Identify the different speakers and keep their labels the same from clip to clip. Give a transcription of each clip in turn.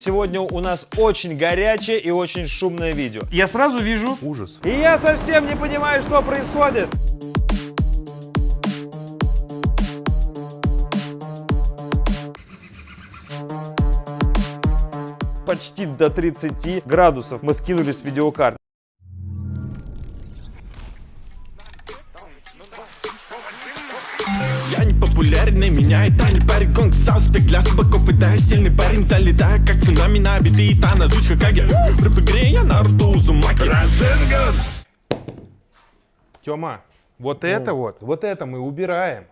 Speaker 1: Сегодня у нас очень горячее и очень шумное видео. Я сразу вижу
Speaker 2: Ужас.
Speaker 1: и я совсем не понимаю, что происходит. Почти до 30 градусов мы скинули с видеокарт.
Speaker 3: Популярный, меня это не парит Гонг сауспек для слабаков, это я сильный парень Залетаю как цунами на биты и становлюсь Хокаге В рэп-игре я Наруто Узумаки Разенган
Speaker 2: Тёма, вот это вот, вот это мы убираем.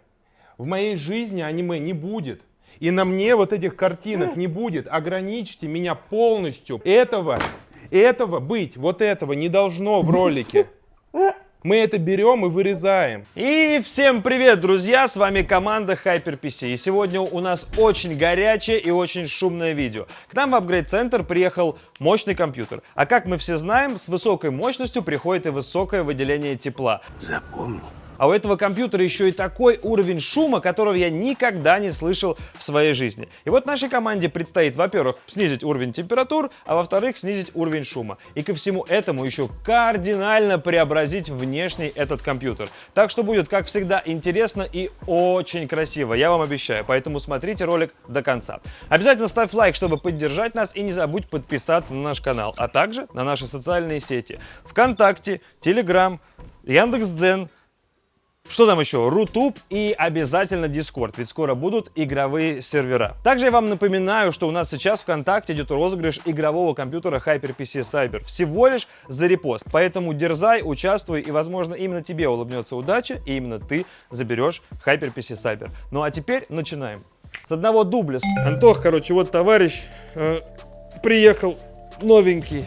Speaker 2: В моей жизни аниме не будет. И на мне вот этих картинок не будет. Ограничьте меня полностью. Этого, этого быть, вот этого не должно в ролике. Мы это берем и вырезаем.
Speaker 1: И всем привет, друзья! С вами команда HyperPC. И сегодня у нас очень горячее и очень шумное видео. К нам в Upgrade Center приехал мощный компьютер. А как мы все знаем, с высокой мощностью приходит и высокое выделение тепла.
Speaker 3: Запомни
Speaker 1: А у этого компьютера еще и такой уровень шума, которого я никогда не слышал в своей жизни. И вот нашей команде предстоит, во-первых, снизить уровень температур, а во-вторых, снизить уровень шума. И ко всему этому еще кардинально преобразить внешний этот компьютер. Так что будет, как всегда, интересно и очень красиво, я вам обещаю. Поэтому смотрите ролик до конца. Обязательно ставь лайк, чтобы поддержать нас, и не забудь подписаться на наш канал, а также на наши социальные сети. ВКонтакте, Телеграм, Яндекс.Дзен, что там еще? Рутуб и обязательно Discord, ведь скоро будут игровые сервера. Также я вам напоминаю, что у нас сейчас ВКонтакте идет розыгрыш игрового компьютера HyperPC Cyber. Всего лишь за репост. Поэтому дерзай, участвуй, и, возможно, именно тебе улыбнется удача, и именно ты заберешь HyperPC Cyber. Ну а теперь начинаем. С одного дубля. Антох, короче, вот товарищ э, приехал новенький.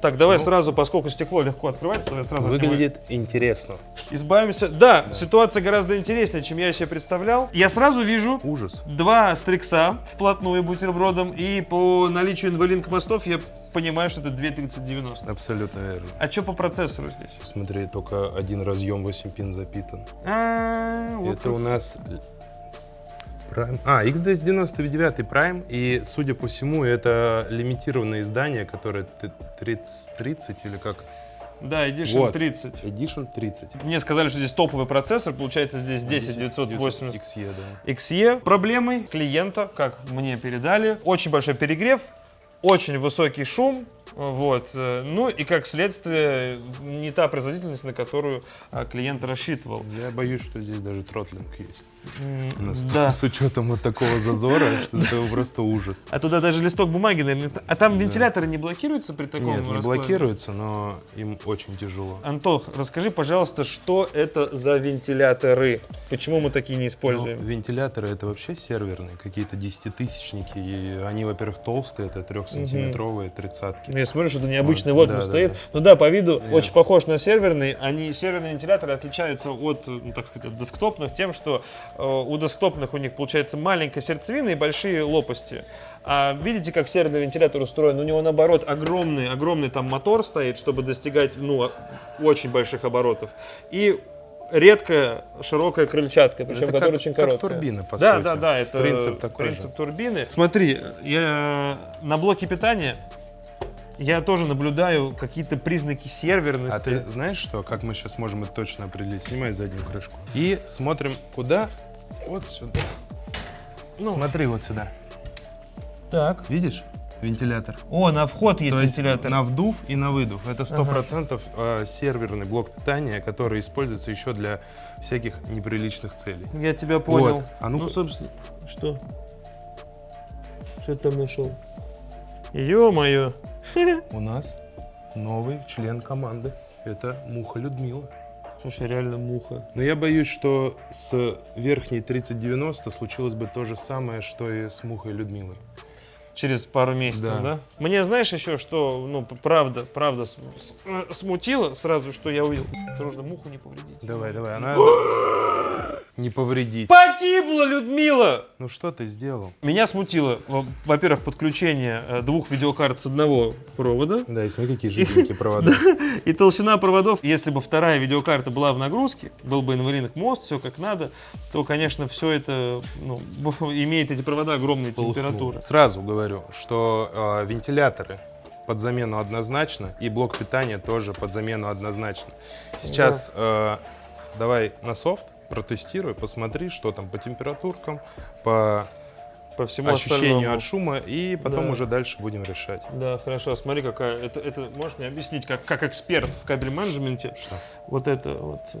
Speaker 1: Так, давай сразу, поскольку стекло легко открывается, давай сразу
Speaker 2: Выглядит интересно.
Speaker 1: Избавимся. Да, ситуация гораздо интереснее, чем я себе представлял. Я сразу вижу
Speaker 2: Ужас.
Speaker 1: два стрикса вплотную бутербродом, и по наличию NVLink мостов я понимаю, что это 23090.
Speaker 2: Абсолютно верно.
Speaker 1: А что по процессору здесь?
Speaker 2: Смотри, только один разъем 8 пин запитан.
Speaker 1: А, вот
Speaker 2: Это у нас Prime. А, X299 Prime, и, судя по всему, это лимитированное издание, которое т- 30, 30 или как?
Speaker 1: Да, Edition
Speaker 2: Вот.
Speaker 1: 30.
Speaker 2: Edition 30.
Speaker 1: Мне сказали, что здесь топовый процессор, получается здесь 10980
Speaker 2: XE, да.
Speaker 1: XE. Проблемой клиента, как мне передали, очень большой перегрев, очень высокий шум, вот, э, ну и как следствие не та производительность, на которую а, клиент рассчитывал.
Speaker 2: Я боюсь, что здесь даже тротлинг есть.
Speaker 1: Да.
Speaker 2: с учетом вот такого зазора, что это просто ужас.
Speaker 1: А туда даже листок бумаги, наверное, А там вентиляторы не блокируются при таком
Speaker 2: Нет, не
Speaker 1: раскладе?
Speaker 2: блокируется, но им очень тяжело.
Speaker 1: Антох, расскажи, пожалуйста, что это за вентиляторы? Почему мы такие не
Speaker 2: Ну,
Speaker 1: используем?
Speaker 2: вентиляторы это вообще серверные, какие-то десятитысячники. И они, во-первых, толстые, это трехсантиметровые тридцатки.
Speaker 1: Я смотрю, что это необычный
Speaker 2: Вот,
Speaker 1: вот
Speaker 2: да, да,
Speaker 1: стоит.
Speaker 2: да.
Speaker 1: Ну да, по виду
Speaker 2: Я-
Speaker 1: очень похож на серверный. Они серверные вентиляторы отличаются от, ну, так сказать, от десктопных тем, что э, у десктопных у них получается маленькая сердцевина и большие лопасти. А видите, как серверный вентилятор устроен? У него наоборот огромный, огромный там мотор стоит, чтобы достигать, ну, очень больших оборотов. И редкая широкая крыльчатка, причем
Speaker 2: Это
Speaker 1: которая
Speaker 2: как-
Speaker 1: очень
Speaker 2: как
Speaker 1: короткая.
Speaker 2: турбина, по
Speaker 1: да,
Speaker 2: сути.
Speaker 1: Да, да,
Speaker 2: С
Speaker 1: это
Speaker 2: принцип такой
Speaker 1: принцип
Speaker 2: же.
Speaker 1: турбины. Смотри, я на блоке питания я тоже наблюдаю какие-то признаки серверности.
Speaker 2: А ты знаешь что, как мы сейчас можем это точно определить? Снимай заднюю крышку. И смотрим куда? Вот сюда.
Speaker 1: Ну.
Speaker 2: Смотри вот сюда.
Speaker 1: Так.
Speaker 2: Видишь? Вентилятор.
Speaker 1: О, на вход есть
Speaker 2: То есть
Speaker 1: вентилятор.
Speaker 2: на вдув и на выдув. Это
Speaker 1: Ага.
Speaker 2: 100% э, серверный блок питания, который используется еще для всяких неприличных целей.
Speaker 1: Я тебя понял.
Speaker 2: Вот. А ну-ка.
Speaker 1: ну, собственно, что? Что ты там нашел? Ё-моё.
Speaker 2: У нас новый член команды. Это Муха Людмила.
Speaker 1: Слушай, реально муха.
Speaker 2: Но я боюсь, что с верхней 3090 случилось бы то же самое, что и с Мухой Людмилой.
Speaker 1: Через пару месяцев, да.
Speaker 2: Да.
Speaker 1: Мне знаешь еще, что, ну, правда, правда смутило сразу, что я увидел. Осторожно, муху не повредить.
Speaker 2: Давай, давай, она... не повредить.
Speaker 1: Погибла Людмила!
Speaker 2: Ну что ты сделал?
Speaker 1: Меня смутило, во- во-первых, подключение э, двух видеокарт с одного провода.
Speaker 2: Да, и смотри, какие жиденькие провода.
Speaker 1: И толщина проводов, если бы вторая видеокарта была в нагрузке, был бы инвалидный мост, все как надо, то, конечно, все это ну, имеет эти провода огромные температуры.
Speaker 2: Сразу говорю, что э, вентиляторы под замену однозначно, и блок питания тоже под замену однозначно. Сейчас э, давай на софт протестируй, посмотри, что там по температуркам, по
Speaker 1: По всему
Speaker 2: ощущению
Speaker 1: остальному.
Speaker 2: от шума, и потом
Speaker 1: Да.
Speaker 2: уже дальше будем решать.
Speaker 1: Да, хорошо. Смотри, какая. Это, это можешь мне объяснить, как, как эксперт в кабель менеджменте,
Speaker 2: Что?
Speaker 1: вот это вот. э,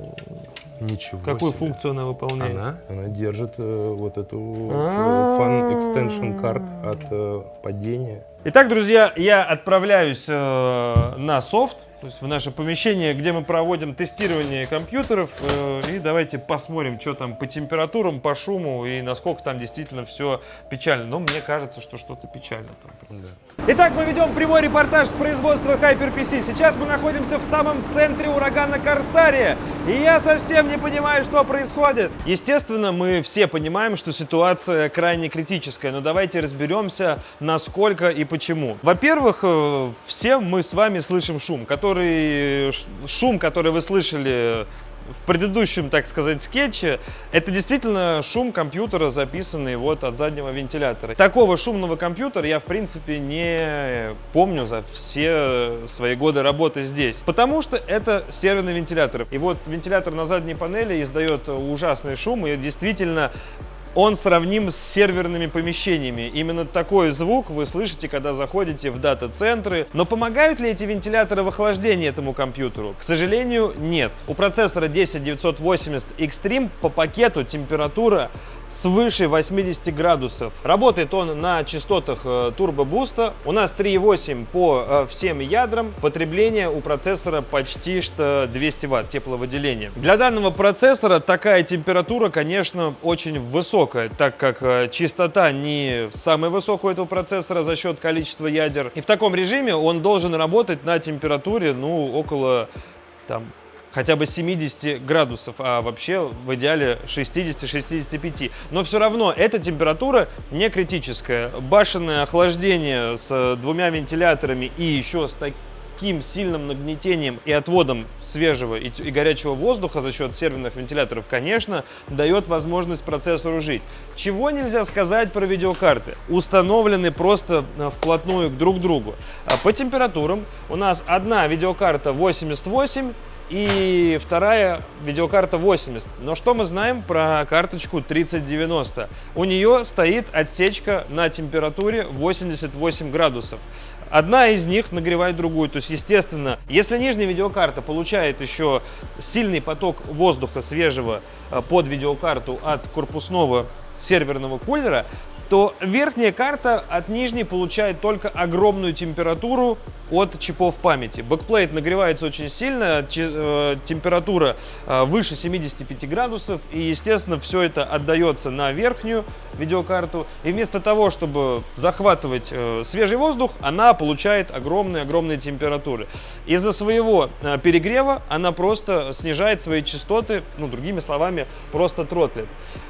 Speaker 2: Ничего
Speaker 1: Какую
Speaker 2: себе.
Speaker 1: функцию она выполняет?
Speaker 2: Она, она держит э, вот эту э. Fan Extension Card от э, падения.
Speaker 1: Итак, друзья, я отправляюсь э, на софт, то есть в наше помещение, где мы проводим тестирование компьютеров. э, и давайте посмотрим, что там по температурам, по шуму и насколько там действительно все печально. Но мне кажется, что что-то печально там.
Speaker 2: Да.
Speaker 1: Итак, мы ведем прямой репортаж с производства HyperPC. Сейчас мы находимся в самом центре урагана Корсария, и я совсем не понимаю, что происходит. Естественно, мы все понимаем, что ситуация крайне критическая, но давайте разберемся, насколько и почему. Во-первых, э, все мы с вами слышим шум, который шум, который вы слышали в предыдущем, так сказать, скетче, это действительно шум компьютера, записанный вот от заднего вентилятора. Такого шумного компьютера я, в принципе, не помню за все свои годы работы здесь. Потому что это серверный вентилятор. И вот вентилятор на задней панели издает ужасный шум, и действительно он сравним с серверными помещениями. Именно такой звук вы слышите, когда заходите в дата-центры. Но помогают ли эти вентиляторы в охлаждении этому компьютеру? К сожалению, нет. У процессора 10980 Extreme по пакету температура свыше 80 градусов. Работает он на частотах э, турбо-буста. У нас 3,8 по э, всем ядрам. Потребление у процессора почти что 200 ватт тепловыделения. Для данного процессора такая температура, конечно, очень высокая, так как э, частота не самая высокая у этого процессора за счет количества ядер. И в таком режиме он должен работать на температуре, ну, около там хотя бы 70 градусов, а вообще в идеале 60-65. Но все равно эта температура не критическая. Башенное охлаждение с двумя вентиляторами и еще с таким сильным нагнетением и отводом свежего и, и горячего воздуха за счет серверных вентиляторов, конечно, дает возможность процессору жить. Чего нельзя сказать про видеокарты? Установлены просто э, вплотную друг к другу. А По температурам у нас одна видеокарта 88 и вторая видеокарта 80. Но что мы знаем про карточку 3090? У нее стоит отсечка на температуре 88 градусов. Одна из них нагревает другую. То есть, естественно, если нижняя видеокарта получает еще сильный поток воздуха свежего э, под видеокарту от корпусного серверного кулера, то верхняя карта от нижней получает только огромную температуру от чипов памяти. Backplate нагревается очень сильно, э, температура э, выше 75 градусов, и, естественно, все это отдается на верхнюю видеокарту. И вместо того, чтобы захватывать э, свежий воздух, она получает огромные-огромные температуры. Из-за своего э, перегрева она просто снижает свои частоты, ну, другими словами, просто тротлит.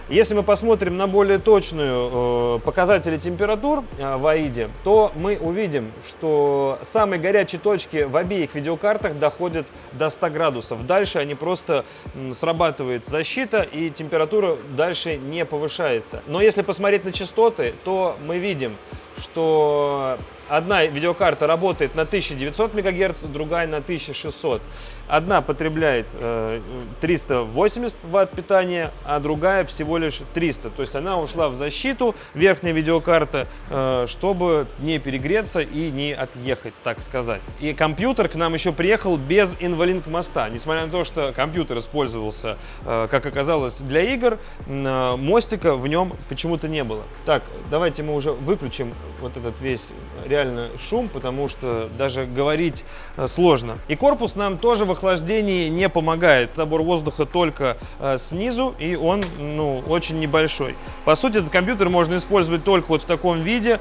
Speaker 1: Если мы посмотрим на более точную э, показатели температур э, в AIDE, то мы увидим, что самые горячие точки в обеих видеокартах доходят до 100 градусов. Дальше они просто м, срабатывает защита и температура дальше не повышается. Но если посмотреть на частоты, то мы видим, что одна видеокарта работает на 1900 МГц, другая на 1600. Одна потребляет э, 380 ватт питания, а другая всего лишь 300. То есть она ушла в защиту, верхняя видеокарта, э, чтобы не перегреться и не отъехать, так сказать. И компьютер к нам еще приехал без инвалинк моста. Несмотря на то, что компьютер использовался, э, как оказалось, для игр, э, мостика в нем почему-то не было. Так, давайте мы уже выключим вот этот весь реально шум, потому что даже говорить э, сложно. И корпус нам тоже в охлаждении не помогает. Забор воздуха только э, снизу, и он ну, очень небольшой. По сути, этот компьютер можно использовать только вот в таком виде,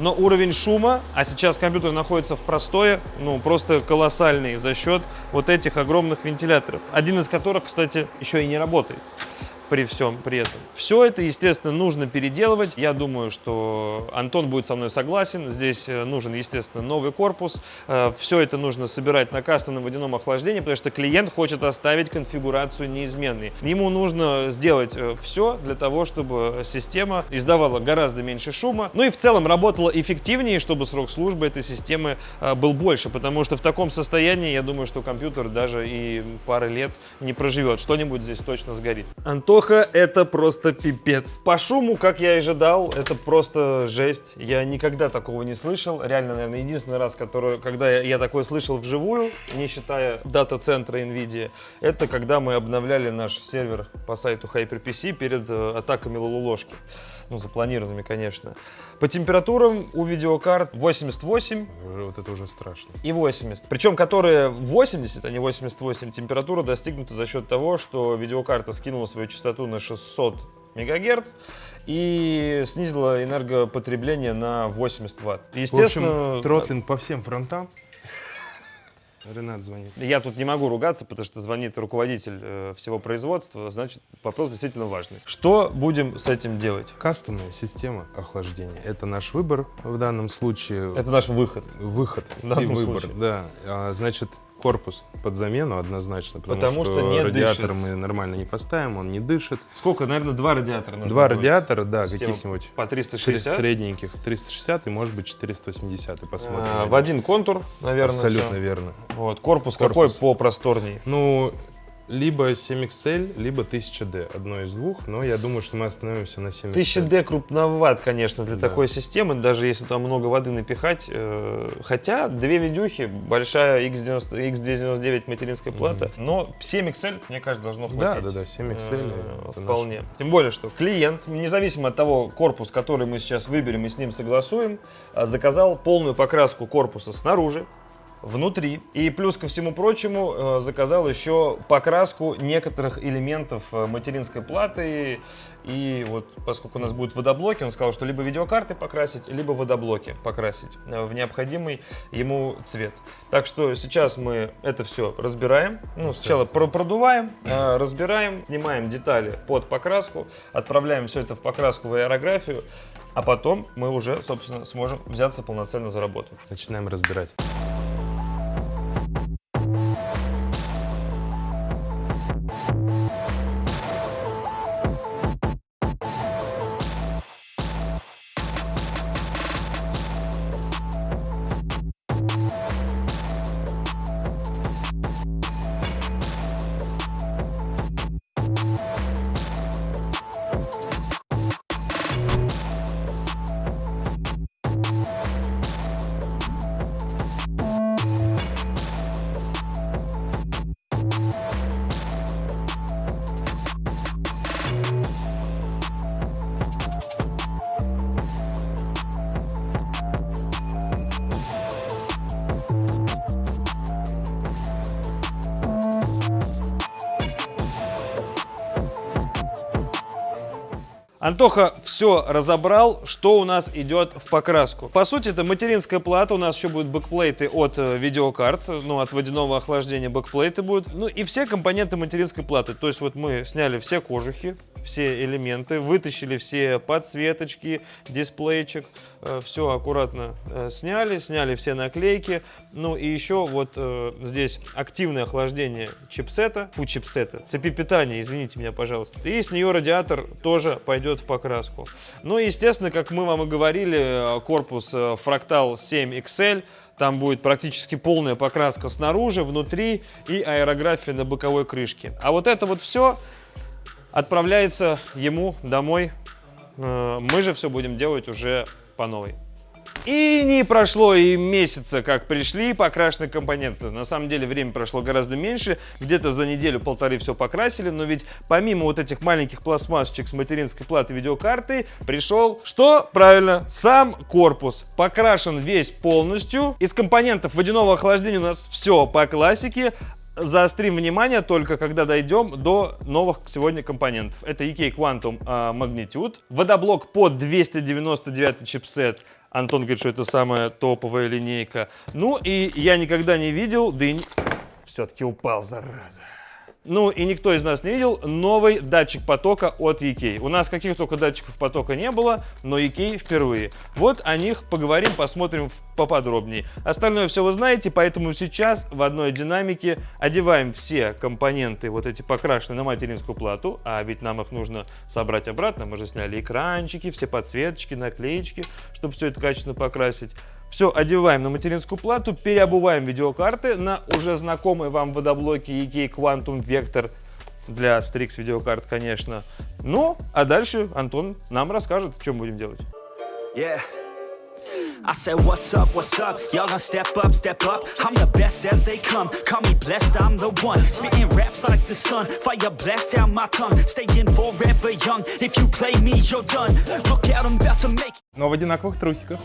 Speaker 1: но уровень шума, а сейчас компьютер находится в простое, ну просто колоссальный за счет вот этих огромных вентиляторов. Один из которых, кстати, еще и не работает. При всем при этом. Все это, естественно, нужно переделывать. Я думаю, что Антон будет со мной согласен. Здесь э, нужен, естественно, новый корпус. Э, Все это нужно собирать на кастомном водяном охлаждении, потому что клиент хочет оставить конфигурацию неизменной. Ему нужно сделать все для того, чтобы система издавала гораздо меньше шума, ну и в целом работала эффективнее, чтобы срок службы этой системы э, был больше, потому что в таком состоянии, я думаю, что компьютер даже и пары лет не проживет. Что-нибудь здесь точно сгорит. Антоха, это просто пипец. По шуму, как я и ожидал, это просто жесть. Я никогда такого не слышал. Реально, наверное, единственный раз, который, когда я, я такое слышал вживую, не считая дата-центра NVIDIA, это когда мы обновляли наш сервер по сайту HyperPC перед э, атаками Лолуложки. Ну, запланированными, конечно. По температурам у видеокарт 88
Speaker 2: Уже Вот это уже страшно.
Speaker 1: и 80. Причем, которые 80, а не 88, температура достигнута за счет того, что видеокарта скинула свою частоту на 600 мегагерц и снизила энергопотребление на 80 ватт.
Speaker 2: В
Speaker 1: Естественно,
Speaker 2: общем, тротлинг по всем фронтам. Ренат звонит.
Speaker 1: я тут не могу ругаться, потому что звонит руководитель э, всего производства, значит, вопрос действительно важный. Что будем с этим делать?
Speaker 2: Кастомная система охлаждения. Это наш выбор в данном случае.
Speaker 1: Это наш выход.
Speaker 2: Выход
Speaker 1: В данном
Speaker 2: и выбор,
Speaker 1: случае.
Speaker 2: да. А, значит, корпус под замену однозначно, потому,
Speaker 1: Потому что не
Speaker 2: радиатор
Speaker 1: дышит.
Speaker 2: мы нормально не поставим, он не дышит.
Speaker 1: Сколько? Наверное, два радиатора нужно
Speaker 2: Два
Speaker 1: будет.
Speaker 2: радиатора, да, каких-нибудь
Speaker 1: По
Speaker 2: сре-
Speaker 1: 360.
Speaker 2: средненьких 360 и может быть 480, посмотрим.
Speaker 1: А, в один контур, наверное.
Speaker 2: Абсолютно
Speaker 1: всё.
Speaker 2: верно.
Speaker 1: Вот, корпус,
Speaker 2: Корпус.
Speaker 1: какой попросторней.
Speaker 2: Ну, либо 7XL, либо 1000D, одно из двух, но я думаю, что мы остановимся на 7XL.
Speaker 1: 1000D крупноват, конечно, для
Speaker 2: Да.
Speaker 1: такой системы, даже если там много воды напихать. э, Хотя две видюхи, большая X90, X299 материнская плата, но 7XL, мне кажется, должно
Speaker 2: Да,
Speaker 1: хватить.
Speaker 2: да, да, 7XL.
Speaker 1: Э,
Speaker 2: это
Speaker 1: Вполне. Тем более, что клиент, независимо от того корпус, который мы сейчас выберем и с ним согласуем, а, заказал полную покраску корпуса снаружи, внутри. И плюс ко всему прочему э, заказал еще покраску некоторых элементов э, материнской платы. И вот поскольку у нас будут водоблоки, он сказал, что либо видеокарты покрасить, либо водоблоки покрасить э, в необходимый ему цвет. Так что сейчас мы это все разбираем. Ну, сначала про- продуваем, разбираем, снимаем детали под покраску, отправляем все это в покраску в аэрографию, а потом мы уже, собственно, сможем взяться полноценно за работу.
Speaker 2: Начинаем разбирать.
Speaker 1: Антоха все разобрал, что у нас идет в покраску. По сути, это материнская плата, у нас еще будут backplate ы от э, видеокарт, ну, от водяного охлаждения backplate ы будут. Ну, и все компоненты материнской платы. То есть вот мы сняли все кожухи, все элементы, вытащили все подсветочки, дисплейчик, все аккуратно э, сняли, сняли все наклейки. Ну, и еще вот э, здесь активное охлаждение чипсета, фу, чипсета, цепи питания, извините меня, пожалуйста. И с нее радиатор тоже пойдет в покраску. Ну и, естественно, как мы вам и говорили, корпус э, Fractal 7 XL, там будет практически полная покраска снаружи, внутри и аэрография на боковой крышке. А вот это вот все отправляется ему домой. Э, Мы же все будем делать уже по новой. И не прошло и месяца, как пришли покрашенные компоненты. На самом деле время прошло гораздо меньше. Где-то за неделю-полторы все покрасили. Но ведь помимо вот этих маленьких пластмассочек с материнской платы видеокарты, пришел, что? Правильно, сам корпус. Покрашен весь полностью. Из компонентов водяного охлаждения у нас все по классике. Заострим внимание только когда дойдем до новых сегодня компонентов. Это EK Quantum а, Magnitude, водоблок под 299 чипсет. Антон говорит, что это самая топовая линейка. Ну и я никогда не видел, не... все-таки упал, зараза. Ну и никто из нас не видел новый датчик потока от EK. У нас каких только датчиков потока не было, но EK впервые. Вот о них поговорим, посмотрим поподробнее. Остальное все вы знаете, поэтому сейчас в одной динамике одеваем все компоненты, вот эти покрашенные на материнскую плату, а ведь нам их нужно собрать обратно. Мы же сняли экранчики, все подсветочки, наклеечки, чтобы все это качественно покрасить. Все одеваем на материнскую плату, переобуваем видеокарты на уже знакомые вам водоблоки EK Quantum Vector для Strix видеокарт, конечно. Ну, а дальше Антон нам расскажет, что мы будем делать.
Speaker 4: Yeah. I said, what's up, what's up? Y'all gonna step up, step up. I'm the best as they come. Call me blessed, I'm the one. Spitting raps like the sun. Fire blast down my tongue. Staying forever young. If you play me, you're done. Look out, I'm about to make
Speaker 2: Но в одинаковых трусиках.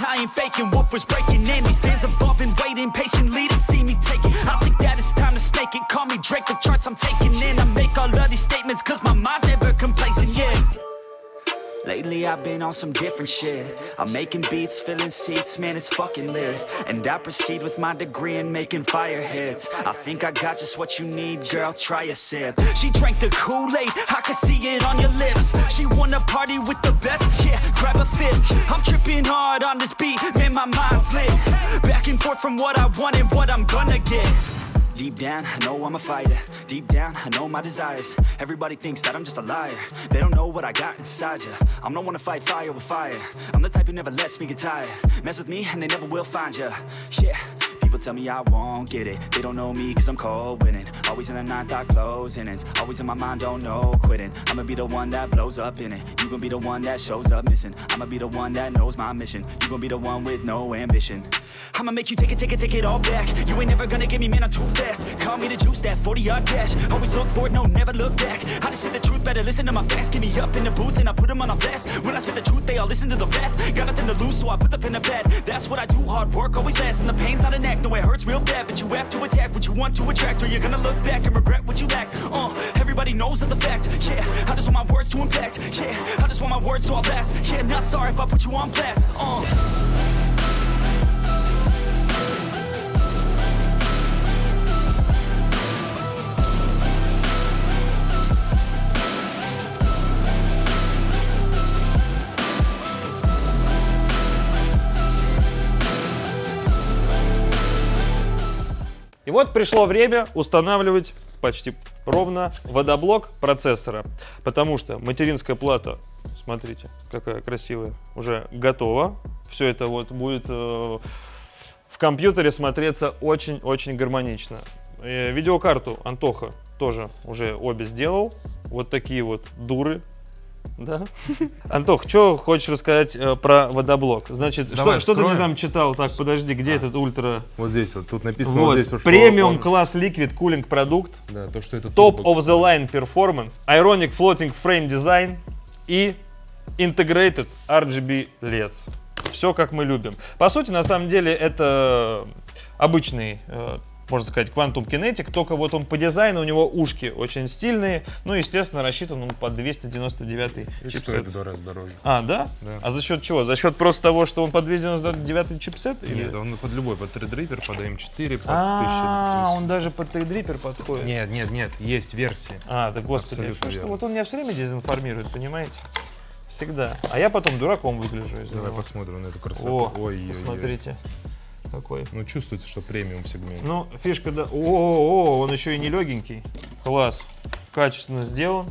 Speaker 4: I ain't faking what was breaking. And these fans have all been waiting patiently to see me take it. I think that it's time to stake it. Call me Drake, the charts I'm taking in. I make all of these statements cause my mind's never complacent, yeah. Lately I've been on some different shit. I'm making beats, filling seats, man it's fucking lit. And I proceed with my degree in making fire hits. I think I got just what you need, girl, try a sip. She drank the Kool-Aid, I can see it on your lips. She wanna party with the best, yeah, grab a fit. I'm tripping hard on this beat, man my mind's lit. Back and forth from what I want and what I'm gonna get Deep down, I know I'm a fighter. Deep down, I know my desires. Everybody thinks that I'm just a liar. They don't know what I got inside ya. I'm the one to fight fire with fire. I'm the type who never lets me get tired. Mess with me and they never will find ya. Yeah. People tell me I won't get it. They don't know me cause I'm cold winning. Always in the ninth, I close innings Always in my mind, don't know quitting. I'ma be the one that blows up in it. You gon' be the one that shows up missing. I'ma be the one that knows my mission. You gon' be the one with no ambition. I'ma make you take it, take it, take it all back. You ain't never gonna get me, man, I'm too fast Call me the juice, that 40-yard dash. Always look forward, no, never look back. I just spit the truth, better listen to my facts. Get me up in the booth and I put them on a blast. When I spit the truth, they all listen to the facts. Got nothing to lose, so I put the pen to bed. That's what I do, hard work always lasts And the pain's not an act, no, it hurts real bad. But you have to attack what you want to attract Or you're gonna look back and regret what you lack. Uh, everybody knows that's a fact, yeah I just want my words to impact, yeah I just want my words to all last. Yeah, not sorry if I put you on blast, uh
Speaker 1: вот пришло время устанавливать почти ровно водоблок процессора, потому что материнская плата, смотрите, какая красивая, уже готова. Все это вот будет э, в компьютере смотреться очень-очень гармонично. Э, видеокарту Антоха тоже уже обе сделал. Вот такие вот дуры. Да. Антох, что хочешь рассказать э, про водоблок? Значит,
Speaker 2: Давай,
Speaker 1: что, что ты мне там читал? Так, подожди, где этот ультра?
Speaker 2: Вот здесь вот, тут написано вот,
Speaker 1: Вот,
Speaker 2: здесь вот,
Speaker 1: премиум класс Liquid Cooling продукт,
Speaker 2: Да, то, что это
Speaker 1: Top
Speaker 2: турбо.
Speaker 1: of the Line Performance, Ironic Floating Frame Design и Integrated RGB LEDs. Все как мы любим. По сути, на самом деле, это обычный, э, можно сказать, Quantum Kinetic, только вот он по дизайну, у него ушки очень стильные, ну, естественно, рассчитан он под 299
Speaker 2: И
Speaker 1: чипсет.
Speaker 2: стоит в два раза дороже.
Speaker 1: А, да?
Speaker 2: Да.
Speaker 1: А за счет чего? За счет просто того, что он под 299 чипсет? Или...
Speaker 2: Нет, он под любой, под Threadripper, под M4, под
Speaker 1: А,
Speaker 2: 1000.
Speaker 1: он даже под Threadripper подходит.
Speaker 2: Нет, нет, нет, есть версии.
Speaker 1: А, да господи, что, что вот он меня все время дезинформирует, понимаете? Всегда. А я потом дураком выгляжу
Speaker 2: Давай
Speaker 1: него.
Speaker 2: посмотрим на эту красоту.
Speaker 1: О,
Speaker 2: Ой,
Speaker 1: посмотрите. Какой.
Speaker 2: Ну, чувствуется, что премиум сегмент.
Speaker 1: Ну, фишка, да. О, о, он еще и не легенький. Класс. Качественно сделан.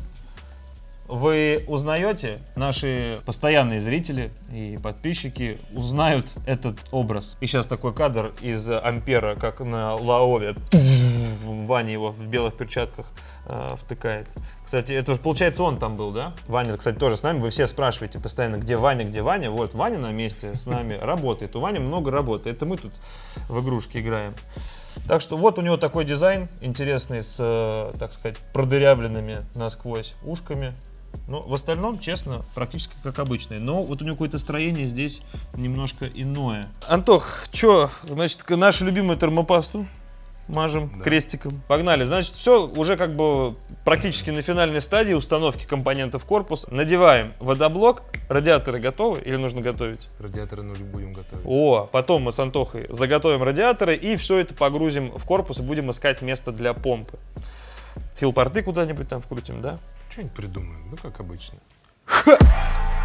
Speaker 1: Вы узнаете, наши постоянные зрители и подписчики узнают этот образ. И сейчас такой кадр из Ампера, как на Лаове. Ваня его в белых перчатках э, втыкает. Кстати, это же получается он там был, да? Ваня, кстати, тоже с нами. Вы все спрашиваете постоянно, где Ваня, где Ваня. Вот, Ваня на месте с нами работает. У Вани много работы. Это мы тут в игрушки играем. Так что вот у него такой дизайн интересный с, э, так сказать, продырявленными насквозь ушками. Ну, в остальном, честно, практически как обычный. Но вот у него какое-то строение здесь немножко иное. Антох, что, значит, нашу любимую термопасту мажем крестиком. Погнали. Значит, все уже как бы практически на финальной стадии установки компонентов корпуса. Надеваем водоблок. Радиаторы готовы или нужно готовить?
Speaker 2: Радиаторы нужно будем готовить.
Speaker 1: О, потом мы с Антохой заготовим радиаторы и все это погрузим в корпус и будем искать место для помпы. Филпорты куда-нибудь там вкрутим, да?
Speaker 2: Что-нибудь придумаем, ну как обычно.
Speaker 5: Командир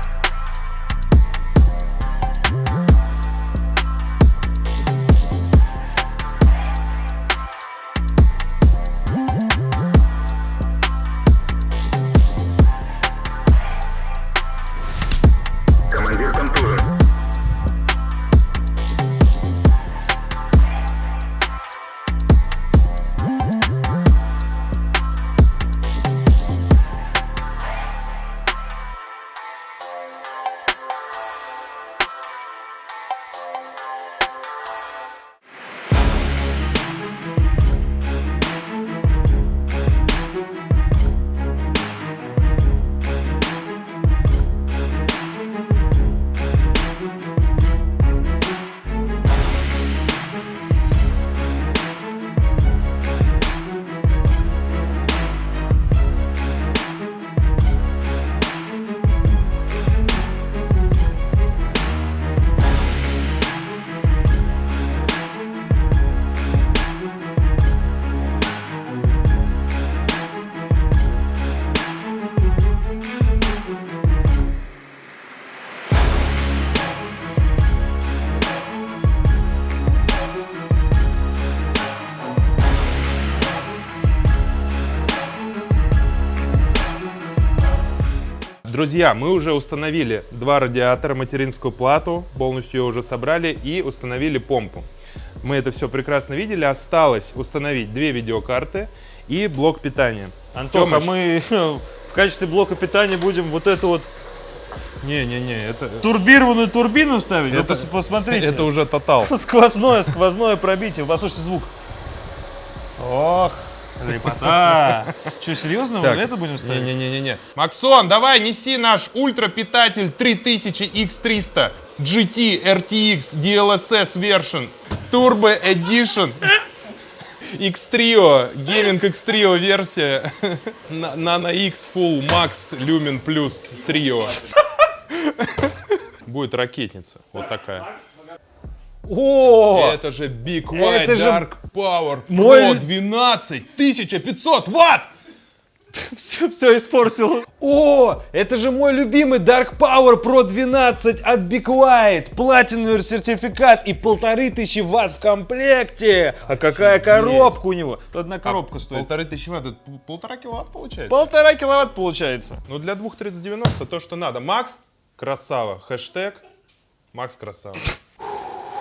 Speaker 2: Друзья, мы уже установили два радиатора, материнскую плату, полностью ее уже собрали и установили помпу. Мы это все прекрасно видели. Осталось установить две видеокарты и блок питания.
Speaker 1: Антоха,
Speaker 2: Тёмыч,
Speaker 1: мы в качестве блока питания будем вот эту вот
Speaker 2: Не-не-не, это,
Speaker 1: турбированную турбину ставить. Вы
Speaker 2: Это-
Speaker 1: пос- посмотрите.
Speaker 2: это уже тотал.
Speaker 1: Сквозное, сквозное пробитие. Послушайте звук. Ох, лепота. Что, серьезно? Мы
Speaker 2: Так,
Speaker 1: это будем ставить?
Speaker 2: Не-не-не-не. Максон, давай неси наш ультрапитатель 3000X300 GT RTX DLSS version Turbo Edition X-Trio, Gaming X-Trio версия Nano X Full Max Lumen Plus Trio. Будет ракетница, вот такая.
Speaker 1: О!
Speaker 2: Это же Big White
Speaker 1: Это же
Speaker 2: Dark Power
Speaker 1: мой
Speaker 2: Pro
Speaker 1: лю-
Speaker 2: 12500 ватт!
Speaker 1: Все, все испортил. О, это же мой любимый Dark Power Pro 12 от Big White. Платиновый сертификат и полторы тысячи ватт в комплекте. А какая коробка у него? Одна коробка стоит.
Speaker 2: Полторы тысячи ватт, это пол- полтора киловатт получается?
Speaker 1: Полтора киловатт получается.
Speaker 2: Ну для 2390 то, что надо. Макс, красава. Хэштег, Макс красава.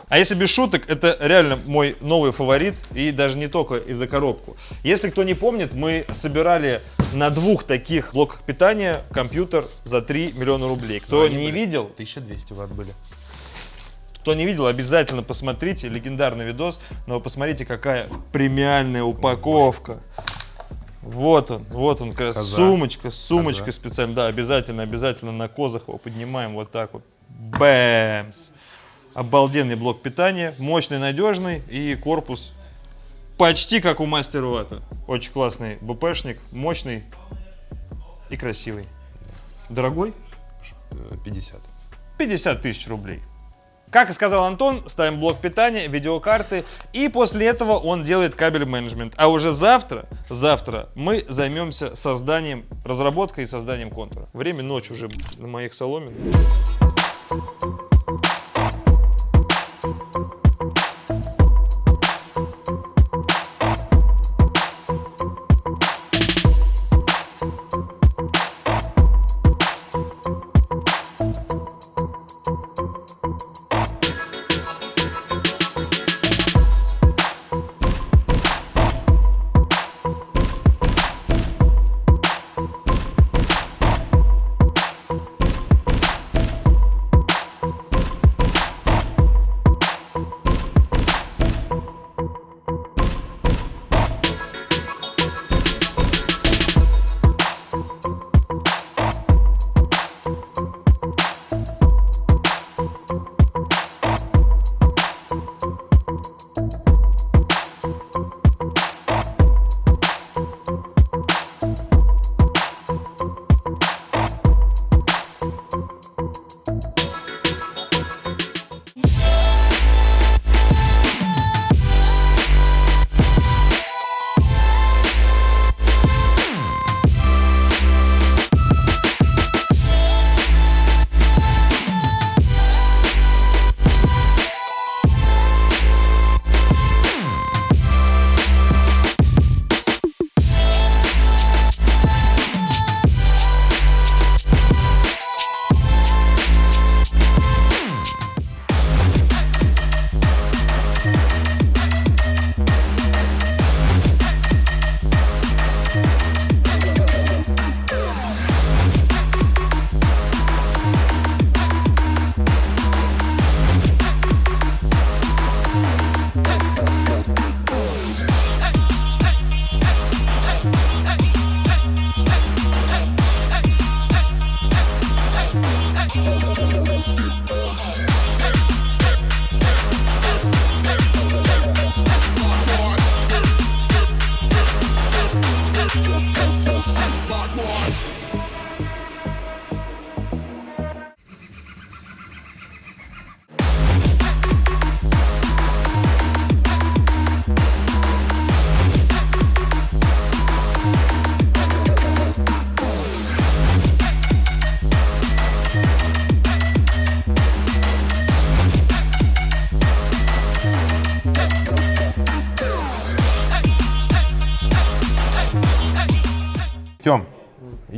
Speaker 1: А если без шуток, это реально мой новый фаворит, и даже не только из-за коробку. Если кто не помнит, мы собирали на двух таких блоках питания компьютер за 3 миллиона рублей. Кто
Speaker 2: они
Speaker 1: не
Speaker 2: были.
Speaker 1: видел,
Speaker 2: 1200 ватт были.
Speaker 1: кто не видел, обязательно посмотрите, легендарный видос, но посмотрите, какая премиальная упаковка. Вот он, вот он,
Speaker 2: Коза.
Speaker 1: сумочка, сумочка
Speaker 2: Коза.
Speaker 1: специально, да, обязательно, обязательно на козах его поднимаем вот так вот. Бэмс! Обалденный блок питания, мощный, надежный и корпус почти как у мастера Вата. Очень классный БПшник, мощный и красивый. Дорогой?
Speaker 2: Э, 50.
Speaker 1: 50 тысяч рублей. Как и сказал Антон, ставим блок питания, видеокарты, и после этого он делает кабель менеджмент. А уже завтра, завтра мы займемся созданием, разработкой и созданием контура. Время ночь уже на моих соломин.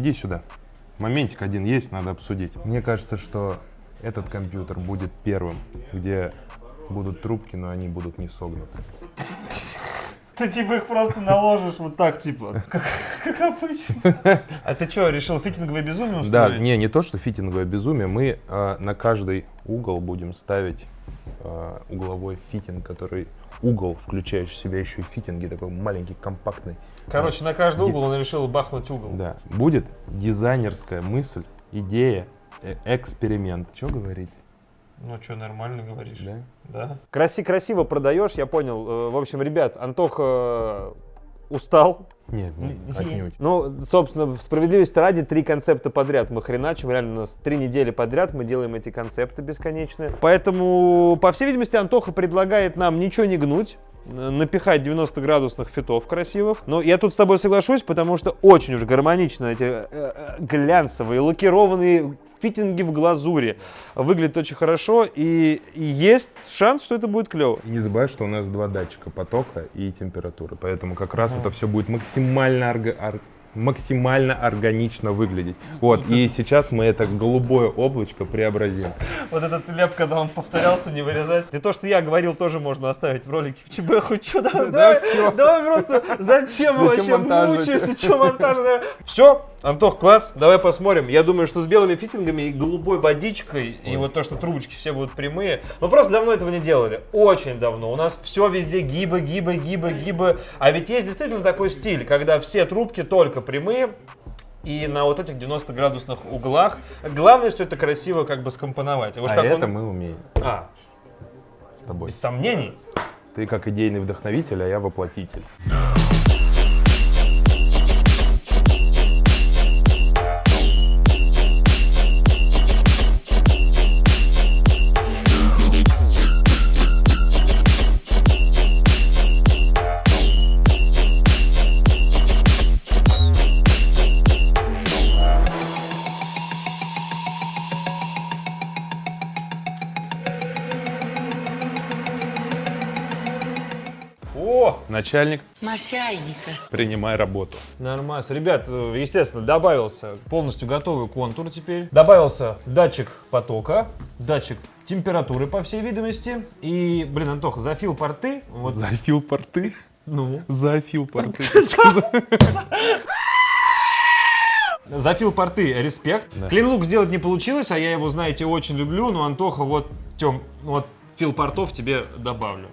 Speaker 2: Иди сюда. Моментик один есть, надо обсудить. Мне кажется, что этот компьютер будет первым, где будут трубки, но они будут не согнуты.
Speaker 1: Ты типа их просто наложишь вот так, типа, как, как обычно. А ты что, решил фитинговое безумие
Speaker 2: Да,
Speaker 1: устроить?
Speaker 2: не, не то, что фитинговое безумие. Мы э, на каждый угол будем ставить э, угловой фитинг, который угол, включающий в себя еще и фитинги, такой маленький, компактный.
Speaker 1: Короче, на каждый угол он решил бахнуть угол.
Speaker 2: Да, будет дизайнерская мысль, идея, э, эксперимент. Что говорить?
Speaker 1: Ну что, нормально говоришь.
Speaker 2: Да?
Speaker 1: Да. Краси красиво продаешь, я понял. Э, В общем, ребят, Антоха устал.
Speaker 2: Нет, нет, отнюдь.
Speaker 1: Ну, собственно, в справедливости ради, три концепта подряд мы хреначим. Реально, у нас три недели подряд мы делаем эти концепты бесконечные. Поэтому, по всей видимости, Антоха предлагает нам ничего не гнуть, напихать 90-градусных фитов красивых. Но я тут с тобой соглашусь, потому что очень уж гармонично эти э, э, глянцевые, лакированные фитинги в глазури. Выглядит очень хорошо, и, и есть шанс, что это будет клево.
Speaker 2: И не забывай, что у нас два датчика потока и температуры, поэтому как раз это все будет максимально, орга- ор- максимально органично выглядеть. Вот, и сейчас мы это голубое облачко преобразим.
Speaker 1: Вот этот леп, когда он повторялся, не вырезать. И то, что я говорил, тоже можно оставить в ролике в ЧБ хоть что. Давай, давай,
Speaker 2: всё.
Speaker 1: давай просто, зачем мы вообще мучаемся, что монтаж? Все, Антох, класс, давай посмотрим. Я думаю, что с белыми фитингами и голубой водичкой, и вот то, что трубочки все будут прямые. Мы просто давно этого не делали, очень давно. У нас все везде гибы, гибы, гибы, гибы. А ведь есть действительно такой стиль, когда все трубки только прямые, и на вот этих 90-градусных углах. Главное все это красиво как бы скомпоновать. Уж
Speaker 2: А
Speaker 1: как
Speaker 2: это
Speaker 1: он-
Speaker 2: мы умеем
Speaker 1: А,
Speaker 2: с тобой.
Speaker 1: без сомнений.
Speaker 2: Ты как идейный вдохновитель, а я воплотитель. Начальник,
Speaker 6: Масяйника.
Speaker 2: принимай работу.
Speaker 1: нормально. Ребят, естественно, добавился полностью готовый контур теперь. Добавился датчик потока, датчик температуры, по всей видимости. И, блин, Антоха, зафил порты. Вот,
Speaker 2: Зафил порты?
Speaker 1: ну.
Speaker 2: Зафил порты.
Speaker 1: Зафил порты, респект. Клинлук сделать не получилось, а я его, знаете, очень люблю. Но, Антоха, вот, Тем, вот фил портов тебе добавлю.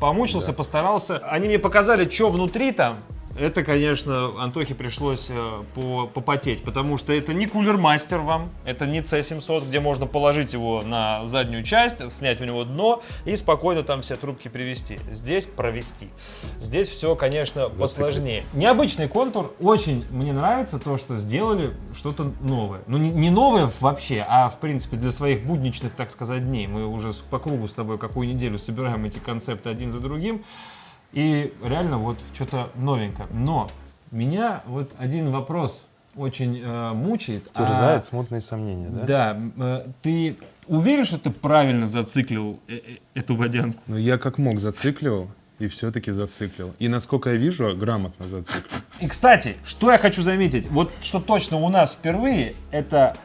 Speaker 1: Помучился, постарался. Они мне показали, что внутри там. Это, конечно, Антохе пришлось э, по- попотеть, потому что это не кулер-мастер вам, это не C700, где можно положить его на заднюю часть, снять у него дно и спокойно там все трубки привести. Здесь провести. Здесь все, конечно, посложнее. Необычный контур. Очень мне нравится то, что сделали что-то новое. Ну, не, не новое вообще, а, в принципе, для своих будничных, так сказать, дней. Мы уже по кругу с тобой какую неделю собираем эти концепты один за другим. И реально вот что-то новенькое. Но меня вот один вопрос очень э, мучает. а-
Speaker 2: Терзает смутные сомнения, да?
Speaker 1: Да, э, ты уверен, что ты правильно зациклил э- э- эту водянку?
Speaker 2: Но я как мог зацикливал, и все-таки зациклил. И насколько я вижу, грамотно зациклил.
Speaker 1: И, кстати, что я хочу заметить, вот что точно у нас впервые, это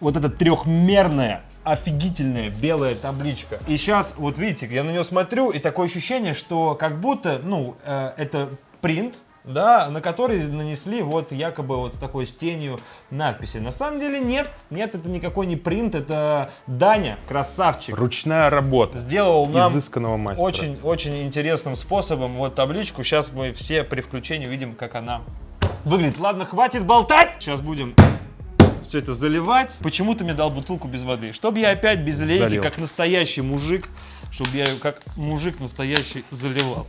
Speaker 1: вот эта трехмерная офигительная белая табличка. И сейчас, вот видите, я на нее смотрю, и такое ощущение, что как будто, ну, э, это принт, да, на который нанесли вот якобы вот с такой с тенью надписи. На самом деле нет, нет, это никакой не принт, это Даня, красавчик.
Speaker 2: Ручная работа
Speaker 1: Сделал нам
Speaker 2: изысканного мастера.
Speaker 1: очень, очень интересным способом вот табличку. Сейчас мы все при включении увидим, как она выглядит. Ладно, хватит болтать. Сейчас будем все это заливать. Почему ты мне дал бутылку без воды? Чтобы я опять без лейки,
Speaker 2: Залил.
Speaker 1: как настоящий мужик, чтобы я ее как мужик настоящий заливал.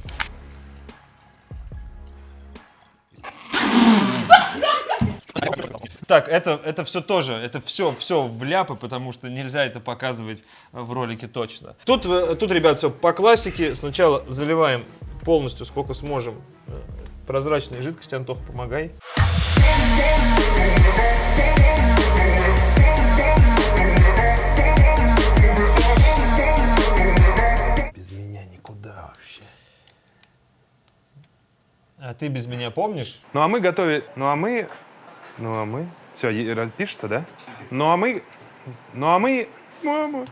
Speaker 1: Так, это, это все тоже, это все, все вляпы, потому что нельзя это показывать э, в ролике точно. Тут, э, тут ребят, все по классике. Сначала заливаем полностью, сколько сможем, э, прозрачной жидкости. Антох, помогай. А ты без меня помнишь?
Speaker 2: Ну а мы готовим, ну а мы Ну а мы... Все, пишется, да? Ну а мы... Ну а мы... Мама.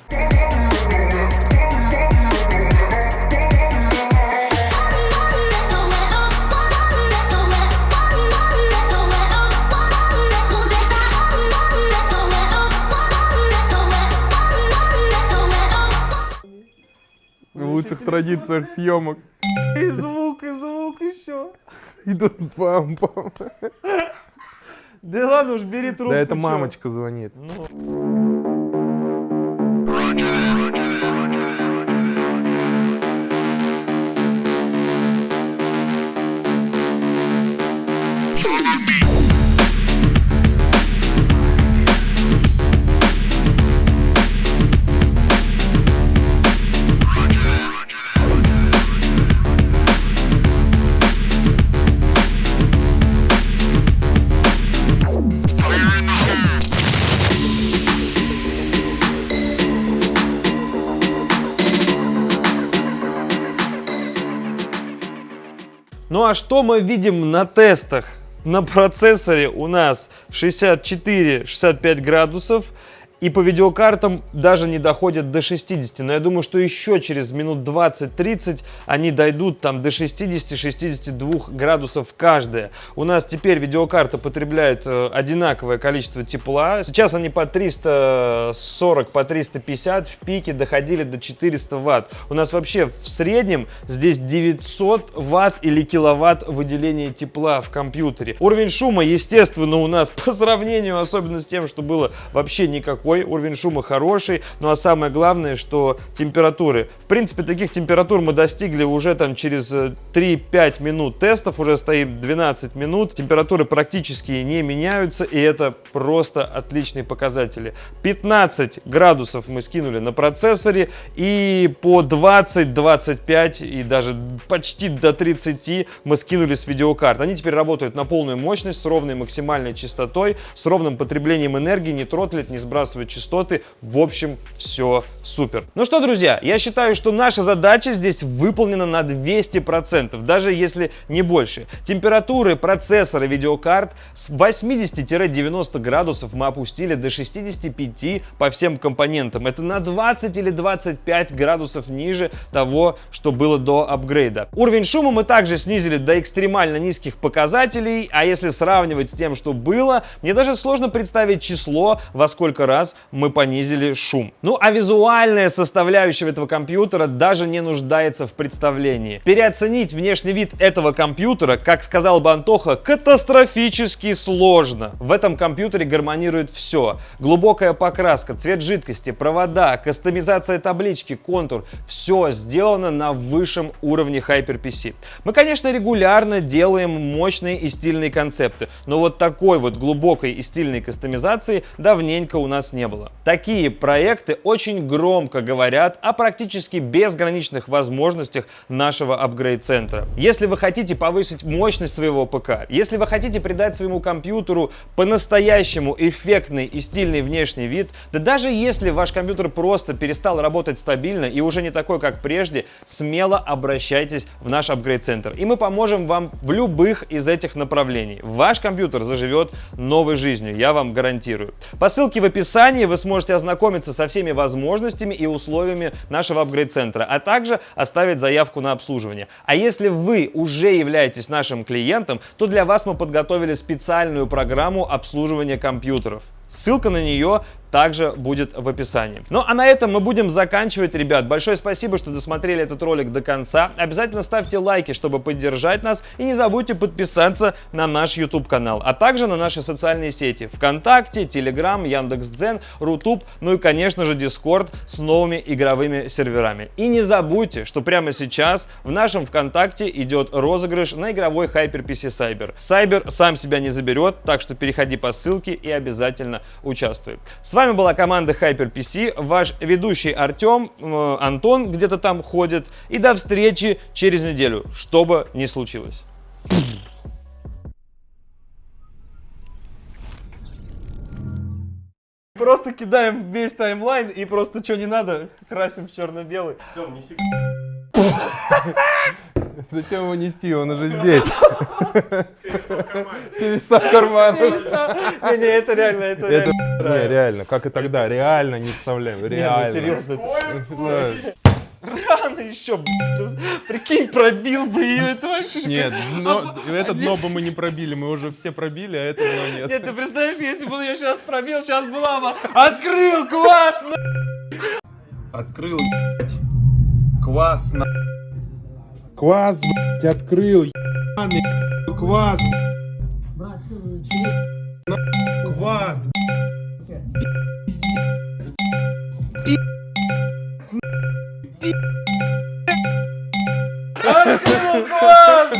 Speaker 2: В лучших традициях съемок.
Speaker 1: И звук, и звук еще.
Speaker 2: Идут пам-пам.
Speaker 1: Да ладно уж, бери трубку.
Speaker 2: Да это мамочка звонит.
Speaker 1: Ну что мы видим на тестах? На процессоре у нас 64-65 градусов. И по видеокартам даже не доходят до 60. Но я думаю, что еще через минут 20-30 они дойдут там до 60-62 градусов каждая. У нас теперь видеокарта потребляет э, одинаковое количество тепла. Сейчас они по 340, по 350 в пике доходили до 400 ватт. У нас вообще в среднем здесь 900 ватт или киловатт выделения тепла в компьютере. Уровень шума, естественно, у нас по сравнению, особенно с тем, что было вообще никакой. Уровень шума хороший. Ну а самое главное, что температуры. В принципе, таких температур мы достигли уже там через э, 3-5 минут тестов. Уже стоим 12 минут. Температуры практически не меняются. И это просто отличные показатели. 15 градусов мы скинули на процессоре. И по 20-25 и даже почти до 30 мы скинули с видеокарт. Они теперь работают на полную мощность, с ровной максимальной частотой, с ровным потреблением энергии, не тротлит, не сбрасывает частоты. В общем, все супер. Ну что, друзья, я считаю, что наша задача здесь выполнена на 200%, даже если не больше. Температуры процессора видеокарт с 80-90 градусов мы опустили до 65 по всем компонентам. Это на 20 или 25 градусов ниже того, что было до апгрейда. Уровень шума мы также снизили до экстремально низких показателей, а если сравнивать с тем, что было, мне даже сложно представить число, во сколько раз мы понизили шум. Ну а визуальная составляющая этого компьютера даже не нуждается в представлении. Переоценить внешний вид этого компьютера, как сказал бы Антоха, катастрофически сложно. В этом компьютере гармонирует все. Глубокая покраска, цвет жидкости, провода, кастомизация таблички, контур. Все сделано на высшем уровне HyperPC. Мы, конечно, регулярно делаем мощные и стильные концепты, но вот такой вот глубокой и стильной кастомизации давненько у нас не было. Такие проекты очень громко говорят о практически безграничных возможностях нашего апгрейд-центра. Если вы хотите повысить мощность своего ПК, если вы хотите придать своему компьютеру по-настоящему эффектный и стильный внешний вид, да даже если ваш компьютер просто перестал работать стабильно и уже не такой, как прежде, смело обращайтесь в наш апгрейд-центр, и мы поможем вам в любых из этих направлений. Ваш компьютер заживет новой жизнью, я вам гарантирую. По ссылке в описании вы сможете ознакомиться со всеми возможностями и условиями нашего апгрейд-центра, а также оставить заявку на обслуживание. А если вы уже являетесь нашим клиентом, то для вас мы подготовили специальную программу обслуживания компьютеров. Ссылка на нее также будет в описании. Ну а на этом мы будем заканчивать, ребят. Большое спасибо, что досмотрели этот ролик до конца. Обязательно ставьте лайки, чтобы поддержать нас. И не забудьте подписаться на наш YouTube канал, а также на наши социальные сети. ВКонтакте, Telegram, Яндекс.Дзен, Рутуб, ну и конечно же Discord с новыми игровыми серверами. И не забудьте, что прямо сейчас в нашем ВКонтакте идет розыгрыш на игровой HyperPC Cyber. Cyber сам себя не заберет, так что переходи по ссылке и обязательно участвуй. С вами была команда HyperPC, ваш ведущий Артем, э, Антон где-то там ходит. И до встречи через неделю, что бы ни случилось. Просто кидаем весь таймлайн и просто что не надо, красим в черно-белый.
Speaker 2: Зачем его нести? Он уже здесь. Все веса в карманах.
Speaker 1: Не, не, это реально, это
Speaker 2: Это
Speaker 1: реально.
Speaker 2: не, реально, как и тогда, реально не вставляем,
Speaker 1: Не, ну
Speaker 2: реально.
Speaker 1: серьезно.
Speaker 2: Да.
Speaker 1: Рано еще, блядь. Прикинь, пробил бы ее, это вообще...
Speaker 2: Нет, но это дно бы мы не пробили, мы уже все пробили, а это дно нет.
Speaker 1: Нет, ты представляешь, если бы он ее сейчас пробил, сейчас была бы... Открыл, классно!
Speaker 2: Открыл, Квас, Квас, блядь, открыл, ебаный, квас, Квас,
Speaker 1: Открыл, класс!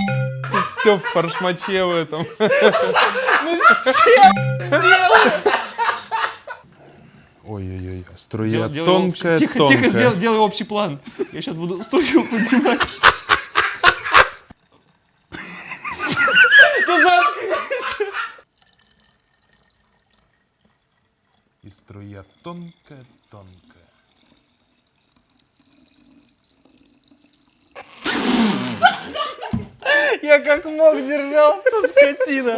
Speaker 2: Все в фаршмаче в этом.
Speaker 1: Мы все делаем!
Speaker 2: Ой-ой-ой, струя
Speaker 1: Дел- делай
Speaker 2: тонкая,
Speaker 1: общий- Тихо,
Speaker 2: тонкая.
Speaker 1: тихо, сделай, делай общий план. Я сейчас буду струю поднимать.
Speaker 2: И струя тонкая, тонкая.
Speaker 1: Я как мог держался, скотина.